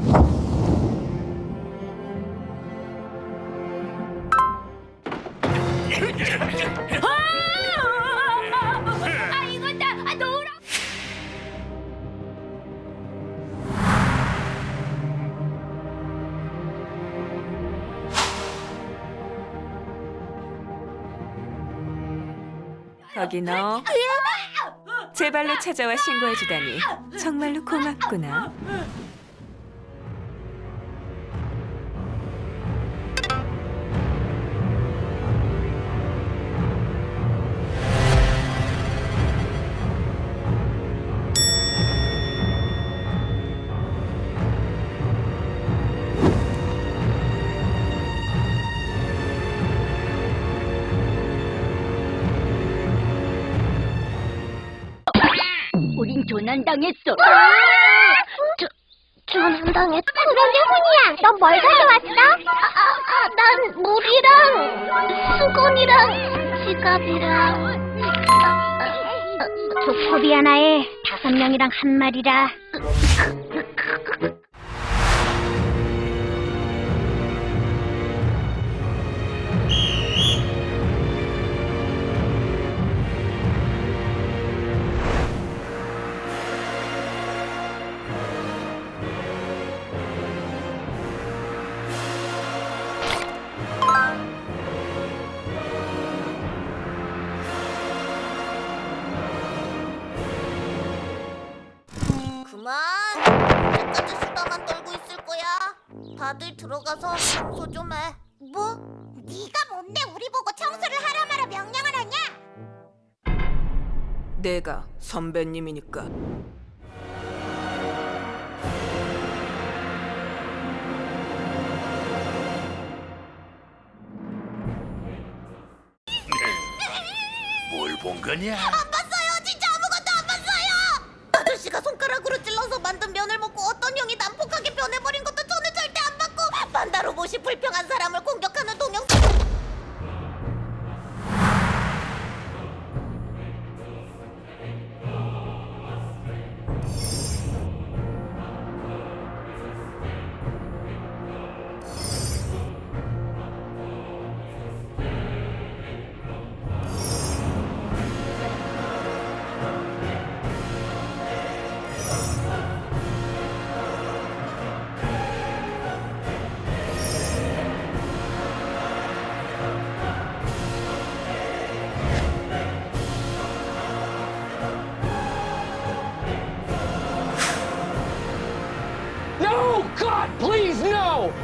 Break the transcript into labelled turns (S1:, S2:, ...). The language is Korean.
S1: 거 아, 놓으라.
S2: 거기 너. 제 발로 찾아와 신고해주다니 정말로 고맙구나.
S1: 조난당했어.
S3: 저, 전당했 그러게 훈이야. 넌 뭘 가져왔어? 아, 아, 아, 난 물이랑 수건이랑 지갑이랑 아, 아, 아, 조코비 하나에 다섯 명이랑 한 마리라.
S4: 다들 들어가서 청소 좀 해. 뭐? 네가 뭔데 우리 보고 청소를 하라 마라 명령을 하냐?
S2: 내가 선배님이니까.
S5: 뭘 본 거냐?
S4: 안 봤어요. 진짜 아무것도 안 봤어요. 아저씨가 손가락으로 찔러서 만든 면을 먹고 어떤 형이 난폭하게 변해버린 것도 로봇이 불평한 사람을 공격하는 동영상 No! God, please, no!